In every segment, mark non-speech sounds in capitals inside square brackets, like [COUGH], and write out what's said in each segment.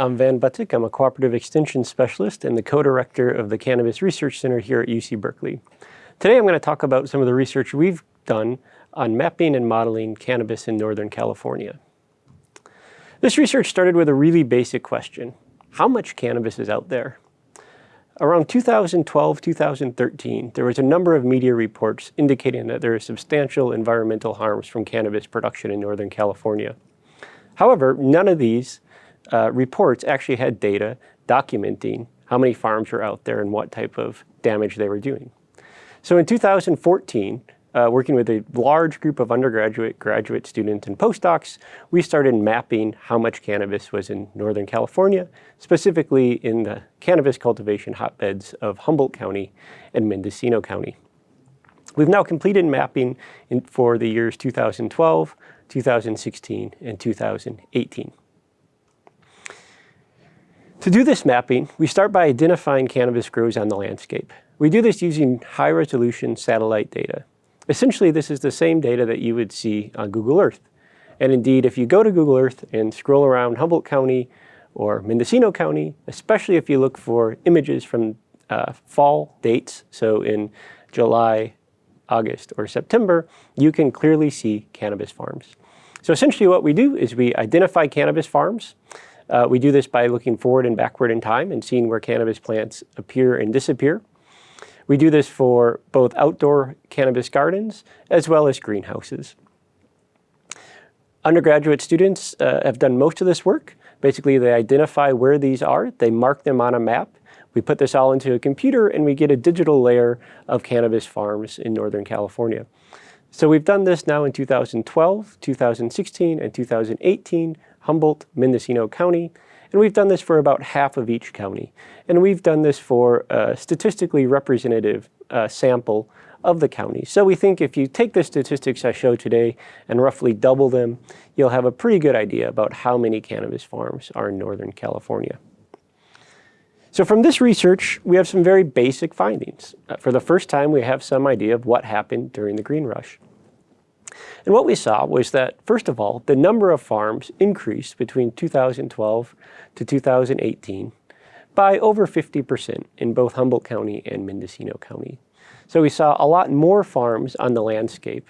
I'm Van Butsic. I'm a cooperative extension specialist and the co-director of the Cannabis Research Center here at UC Berkeley. Today I'm going to talk about some of the research we've done on mapping and modeling cannabis in Northern California. This research started with a really basic question. How much cannabis is out there? Around 2012, 2013, there was a number of media reports indicating that there are substantial environmental harms from cannabis production in Northern California. However, none of these uh, reports actually had data documenting how many farms were out there and what type of damage they were doing. So in 2014, uh, working with a large group of undergraduate, graduate students and postdocs, we started mapping how much cannabis was in Northern California, specifically in the cannabis cultivation hotbeds of Humboldt County and Mendocino County. We've now completed mapping in, for the years 2012, 2016, and 2018. To do this mapping, we start by identifying cannabis grows on the landscape. We do this using high-resolution satellite data. Essentially, this is the same data that you would see on Google Earth. And indeed, if you go to Google Earth and scroll around Humboldt County or Mendocino County, especially if you look for images from uh, fall dates, so in July, August, or September, you can clearly see cannabis farms. So essentially what we do is we identify cannabis farms. Uh, we do this by looking forward and backward in time and seeing where cannabis plants appear and disappear. We do this for both outdoor cannabis gardens as well as greenhouses. Undergraduate students uh, have done most of this work. Basically, they identify where these are, they mark them on a map, we put this all into a computer and we get a digital layer of cannabis farms in Northern California. So we've done this now in 2012, 2016, and 2018 Humboldt, Mendocino County, and we've done this for about half of each county. And we've done this for a statistically representative uh, sample of the county. So we think if you take the statistics I showed today and roughly double them, you'll have a pretty good idea about how many cannabis farms are in Northern California. So from this research, we have some very basic findings. Uh, for the first time, we have some idea of what happened during the green rush. And what we saw was that, first of all, the number of farms increased between 2012 to 2018 by over 50% in both Humboldt County and Mendocino County. So we saw a lot more farms on the landscape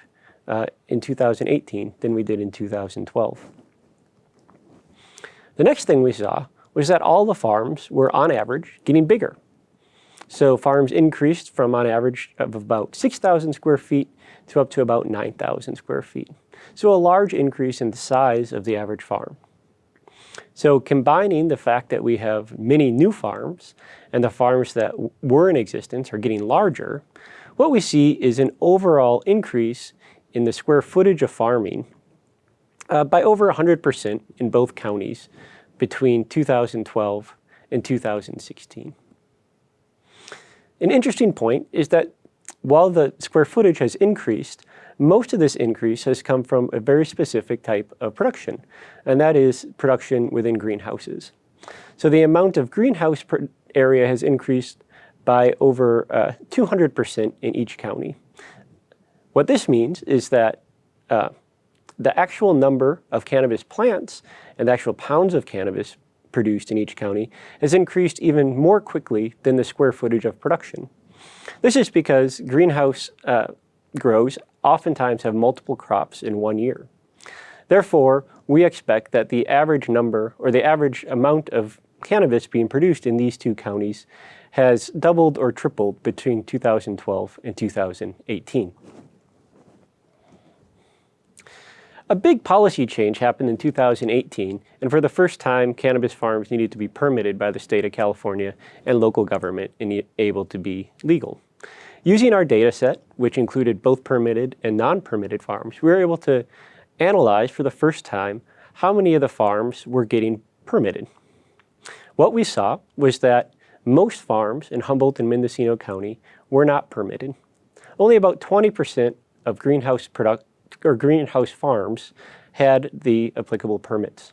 uh, in 2018 than we did in 2012. The next thing we saw was that all the farms were, on average, getting bigger. So farms increased from on average of about 6,000 square feet to up to about 9,000 square feet. So a large increase in the size of the average farm. So combining the fact that we have many new farms and the farms that were in existence are getting larger, what we see is an overall increase in the square footage of farming uh, by over 100% in both counties between 2012 and 2016. An interesting point is that while the square footage has increased, most of this increase has come from a very specific type of production, and that is production within greenhouses. So the amount of greenhouse area has increased by over 200% uh, in each county. What this means is that uh, the actual number of cannabis plants and the actual pounds of cannabis produced in each county has increased even more quickly than the square footage of production. This is because greenhouse uh, grows oftentimes have multiple crops in one year. Therefore, we expect that the average number or the average amount of cannabis being produced in these two counties has doubled or tripled between 2012 and 2018. A big policy change happened in 2018, and for the first time, cannabis farms needed to be permitted by the state of California and local government and able to be legal. Using our data set, which included both permitted and non-permitted farms, we were able to analyze for the first time how many of the farms were getting permitted. What we saw was that most farms in Humboldt and Mendocino County were not permitted. Only about 20% of greenhouse product or greenhouse farms had the applicable permits.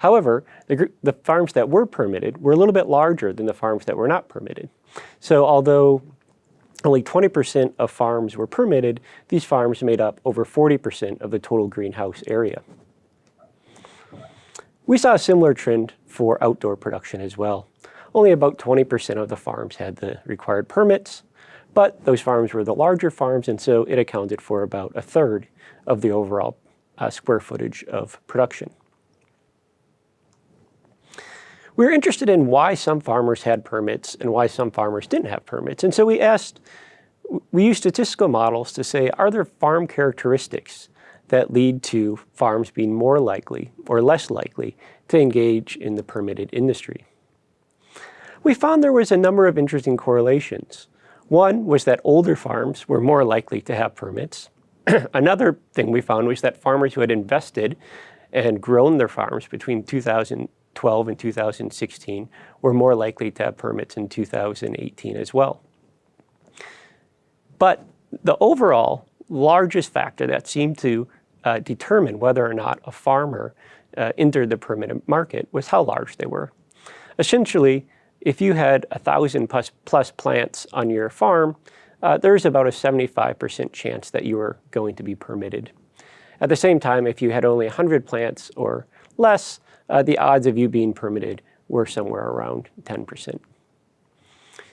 However, the, the, farms that were permitted were a little bit larger than the farms that were not permitted. So although only 20% of farms were permitted, these farms made up over 40% of the total greenhouse area. We saw a similar trend for outdoor production as well. Only about 20% of the farms had the required permits, but those farms were the larger farms, and so it accounted for about a third of the overall uh, square footage of production. We were interested in why some farmers had permits and why some farmers didn't have permits. And so we asked, we used statistical models to say, are there farm characteristics that lead to farms being more likely or less likely to engage in the permitted industry? We found there was a number of interesting correlations. One was that older farms were more likely to have permits. [CLEARS THROAT] Another thing we found was that farmers who had invested and grown their farms between 2012 and 2016 were more likely to have permits in 2018 as well. But the overall largest factor that seemed to uh, determine whether or not a farmer uh, entered the permitted market was how large they were. Essentially, if you had a thousand plus, plus plants on your farm, uh, there's about a 75% chance that you were going to be permitted. At the same time, if you had only 100 plants or less, uh, the odds of you being permitted were somewhere around 10%.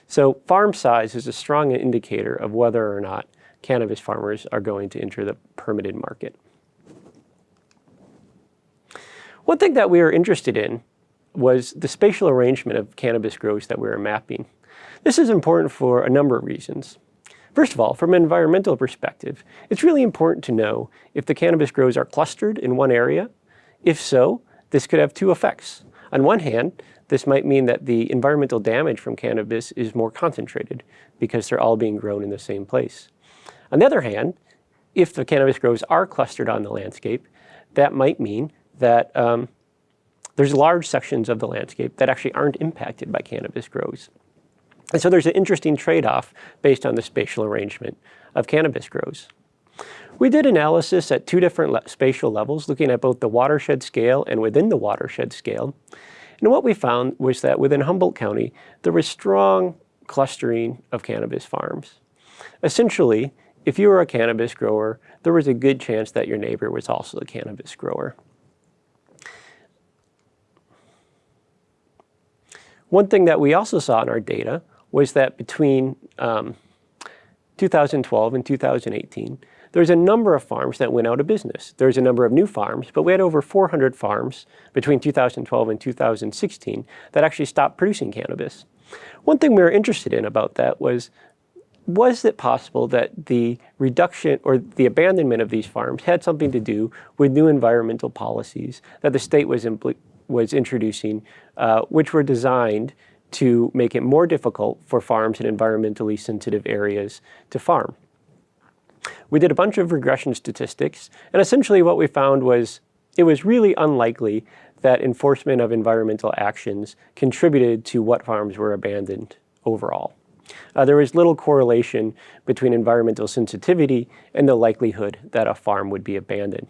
So farm size is a strong indicator of whether or not cannabis farmers are going to enter the permitted market. One thing that we are interested in was the spatial arrangement of cannabis grows that we were mapping. This is important for a number of reasons. First of all, from an environmental perspective, it's really important to know if the cannabis grows are clustered in one area. If so, this could have two effects. On one hand, this might mean that the environmental damage from cannabis is more concentrated because they're all being grown in the same place. On the other hand, if the cannabis grows are clustered on the landscape, that might mean that um, there's large sections of the landscape that actually aren't impacted by cannabis grows. And so there's an interesting trade-off based on the spatial arrangement of cannabis grows. We did analysis at two different le spatial levels, looking at both the watershed scale and within the watershed scale. And what we found was that within Humboldt County, there was strong clustering of cannabis farms. Essentially, if you were a cannabis grower, there was a good chance that your neighbor was also a cannabis grower. One thing that we also saw in our data was that between um, 2012 and 2018, there's a number of farms that went out of business. There's a number of new farms, but we had over 400 farms between 2012 and 2016 that actually stopped producing cannabis. One thing we were interested in about that was, was it possible that the reduction or the abandonment of these farms had something to do with new environmental policies that the state was was introducing, uh, which were designed to make it more difficult for farms in environmentally sensitive areas to farm. We did a bunch of regression statistics, and essentially what we found was it was really unlikely that enforcement of environmental actions contributed to what farms were abandoned overall. Uh, there was little correlation between environmental sensitivity and the likelihood that a farm would be abandoned.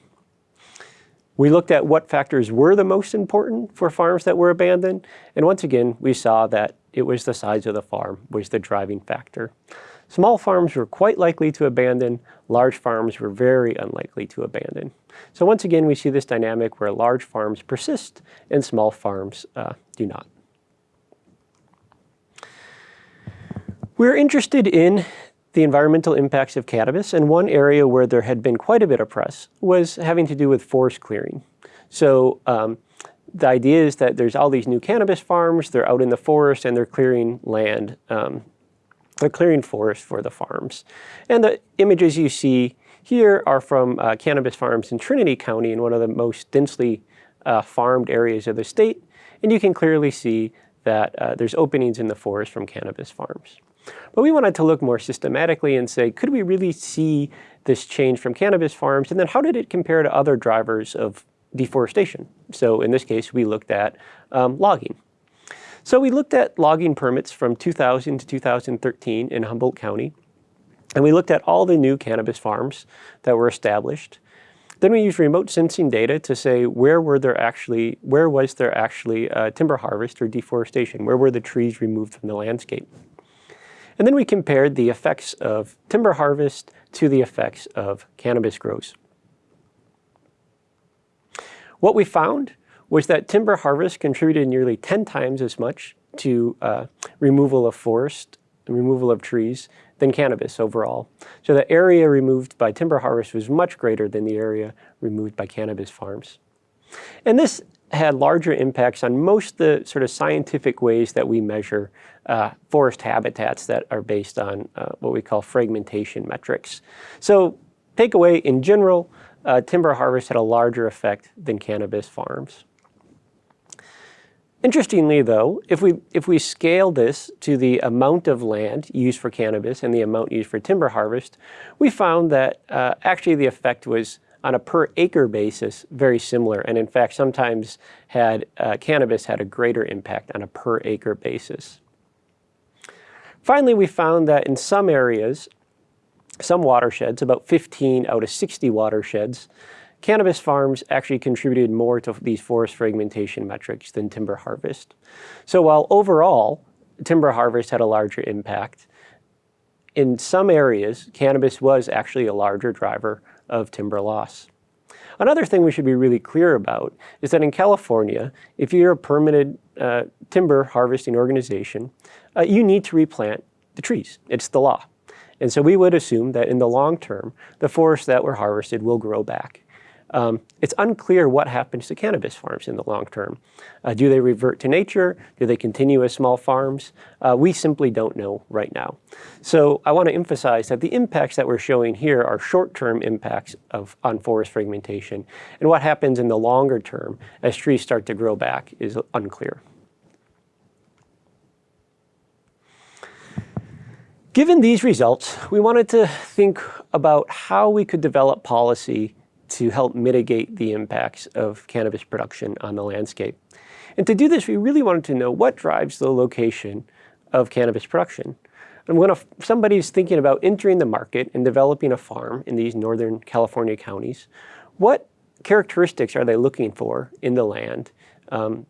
We looked at what factors were the most important for farms that were abandoned, and once again, we saw that it was the size of the farm was the driving factor. Small farms were quite likely to abandon, large farms were very unlikely to abandon. So once again, we see this dynamic where large farms persist and small farms uh, do not. We're interested in the environmental impacts of cannabis, and one area where there had been quite a bit of press was having to do with forest clearing. So um, the idea is that there's all these new cannabis farms, they're out in the forest and they're clearing land, um, they're clearing forest for the farms. And the images you see here are from uh, cannabis farms in Trinity County in one of the most densely uh, farmed areas of the state. And you can clearly see that uh, there's openings in the forest from cannabis farms. But we wanted to look more systematically and say, could we really see this change from cannabis farms? And then how did it compare to other drivers of deforestation? So in this case, we looked at um, logging. So we looked at logging permits from 2000 to 2013 in Humboldt County. And we looked at all the new cannabis farms that were established. Then we used remote sensing data to say where were there actually, where was there actually uh, timber harvest or deforestation? Where were the trees removed from the landscape? And then we compared the effects of timber harvest to the effects of cannabis grows. What we found was that timber harvest contributed nearly 10 times as much to uh, removal of forest, removal of trees, than cannabis overall. So the area removed by timber harvest was much greater than the area removed by cannabis farms. And this had larger impacts on most the sort of scientific ways that we measure uh, forest habitats that are based on uh, what we call fragmentation metrics. So takeaway in general, uh, timber harvest had a larger effect than cannabis farms. Interestingly though, if we, if we scale this to the amount of land used for cannabis and the amount used for timber harvest, we found that uh, actually the effect was on a per acre basis very similar and in fact sometimes had uh, cannabis had a greater impact on a per acre basis. Finally, we found that in some areas, some watersheds, about 15 out of 60 watersheds, cannabis farms actually contributed more to these forest fragmentation metrics than timber harvest. So while overall timber harvest had a larger impact, in some areas, cannabis was actually a larger driver of timber loss. Another thing we should be really clear about is that in California, if you're a permitted uh, timber harvesting organization, uh, you need to replant the trees. It's the law. And so we would assume that in the long term, the forests that were harvested will grow back. Um, it's unclear what happens to cannabis farms in the long term. Uh, do they revert to nature? Do they continue as small farms? Uh, we simply don't know right now. So I want to emphasize that the impacts that we're showing here are short-term impacts of, on forest fragmentation. And what happens in the longer term as trees start to grow back is unclear. Given these results, we wanted to think about how we could develop policy to help mitigate the impacts of cannabis production on the landscape. And to do this, we really wanted to know what drives the location of cannabis production. And when a, somebody's thinking about entering the market and developing a farm in these Northern California counties, what characteristics are they looking for in the land um,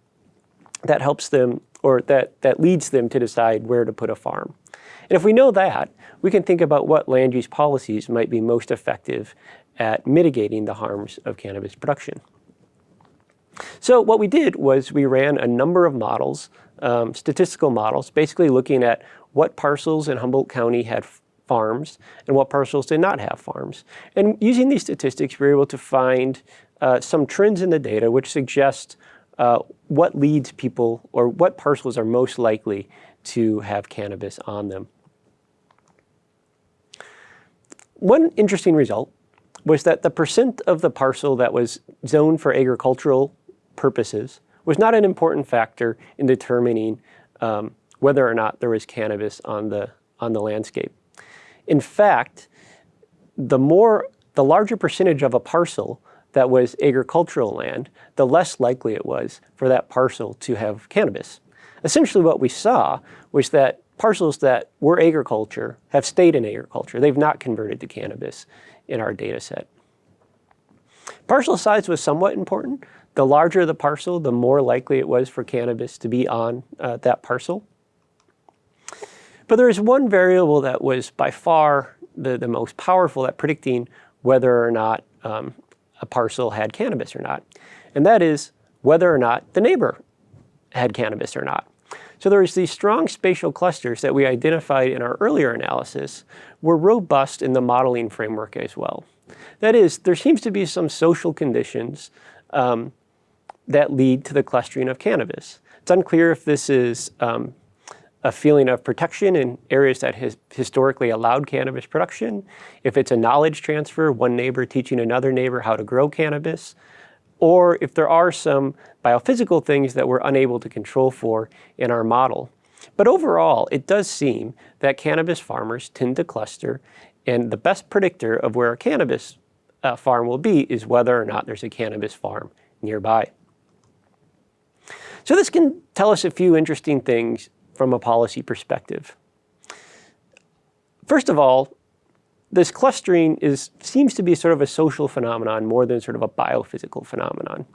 that helps them or that, that leads them to decide where to put a farm? And if we know that, we can think about what land use policies might be most effective at mitigating the harms of cannabis production. So what we did was we ran a number of models, um, statistical models, basically looking at what parcels in Humboldt County had farms and what parcels did not have farms. And using these statistics, we were able to find uh, some trends in the data which suggest uh, what leads people or what parcels are most likely to have cannabis on them. One interesting result was that the percent of the parcel that was zoned for agricultural purposes was not an important factor in determining um, whether or not there was cannabis on the, on the landscape. In fact, the more, the larger percentage of a parcel that was agricultural land, the less likely it was for that parcel to have cannabis. Essentially what we saw was that parcels that were agriculture have stayed in agriculture. They've not converted to cannabis in our data set. Parcel size was somewhat important. The larger the parcel, the more likely it was for cannabis to be on uh, that parcel. But there is one variable that was by far the, the most powerful at predicting whether or not um, a parcel had cannabis or not. And that is whether or not the neighbor had cannabis or not. So there's these strong spatial clusters that we identified in our earlier analysis were robust in the modeling framework as well. That is, there seems to be some social conditions um, that lead to the clustering of cannabis. It's unclear if this is um, a feeling of protection in areas that has historically allowed cannabis production, if it's a knowledge transfer, one neighbor teaching another neighbor how to grow cannabis, or if there are some biophysical things that we're unable to control for in our model. But overall, it does seem that cannabis farmers tend to cluster and the best predictor of where a cannabis uh, farm will be is whether or not there's a cannabis farm nearby. So this can tell us a few interesting things from a policy perspective. First of all, this clustering is, seems to be sort of a social phenomenon more than sort of a biophysical phenomenon.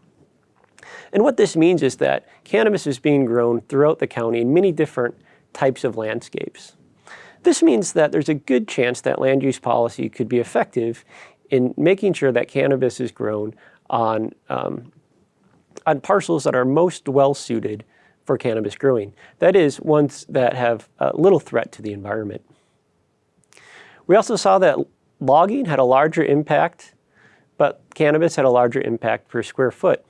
And what this means is that cannabis is being grown throughout the county in many different types of landscapes. This means that there's a good chance that land use policy could be effective in making sure that cannabis is grown on, um, on parcels that are most well suited for cannabis growing. That is, ones that have little threat to the environment. We also saw that logging had a larger impact, but cannabis had a larger impact per square foot.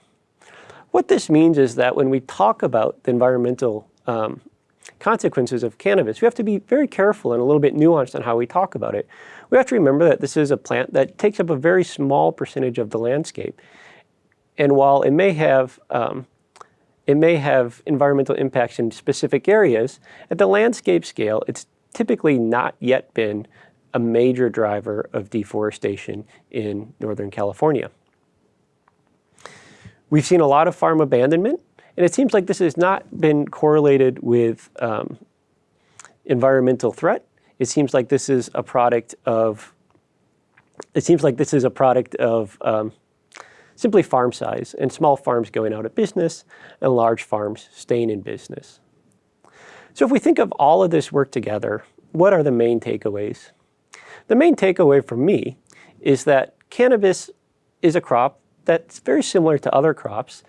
What this means is that when we talk about the environmental um, consequences of cannabis, we have to be very careful and a little bit nuanced on how we talk about it. We have to remember that this is a plant that takes up a very small percentage of the landscape. And while it may have um, it may have environmental impacts in specific areas, at the landscape scale, it's typically not yet been a major driver of deforestation in Northern California. We've seen a lot of farm abandonment, and it seems like this has not been correlated with um, environmental threat. It seems like this is a product of, it seems like this is a product of um, simply farm size and small farms going out of business and large farms staying in business. So if we think of all of this work together, what are the main takeaways? The main takeaway for me is that cannabis is a crop that's very similar to other crops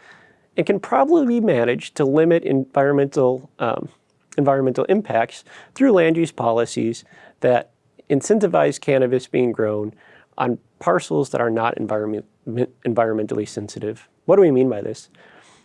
and can probably be managed to limit environmental, um, environmental impacts through land use policies that incentivize cannabis being grown on parcels that are not environment, environmentally sensitive. What do we mean by this?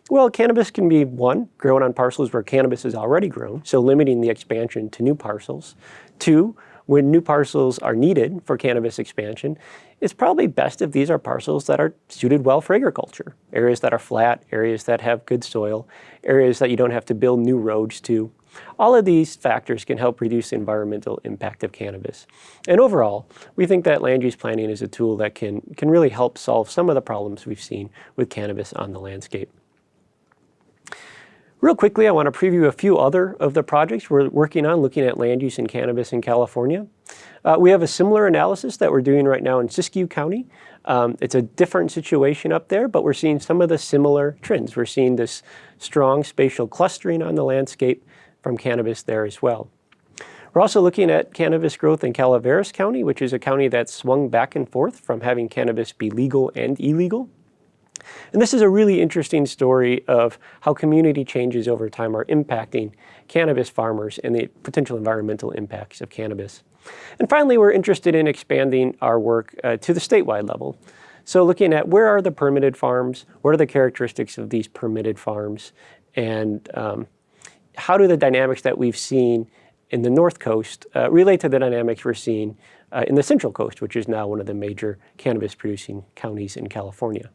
Well, cannabis can be, one, grown on parcels where cannabis is already grown, so limiting the expansion to new parcels. Two, when new parcels are needed for cannabis expansion, it's probably best if these are parcels that are suited well for agriculture. Areas that are flat, areas that have good soil, areas that you don't have to build new roads to. All of these factors can help reduce the environmental impact of cannabis. And overall, we think that land use planning is a tool that can, can really help solve some of the problems we've seen with cannabis on the landscape. Real quickly, I want to preview a few other of the projects we're working on looking at land use in cannabis in California. Uh, we have a similar analysis that we're doing right now in Siskiyou County. Um, it's a different situation up there, but we're seeing some of the similar trends. We're seeing this strong spatial clustering on the landscape from cannabis there as well. We're also looking at cannabis growth in Calaveras County, which is a county that's swung back and forth from having cannabis be legal and illegal. And this is a really interesting story of how community changes over time are impacting cannabis farmers and the potential environmental impacts of cannabis. And finally, we're interested in expanding our work uh, to the statewide level. So looking at where are the permitted farms, what are the characteristics of these permitted farms, and um, how do the dynamics that we've seen in the North Coast uh, relate to the dynamics we're seeing uh, in the Central Coast, which is now one of the major cannabis producing counties in California.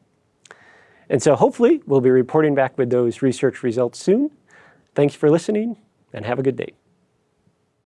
And so hopefully we'll be reporting back with those research results soon. Thanks for listening and have a good day.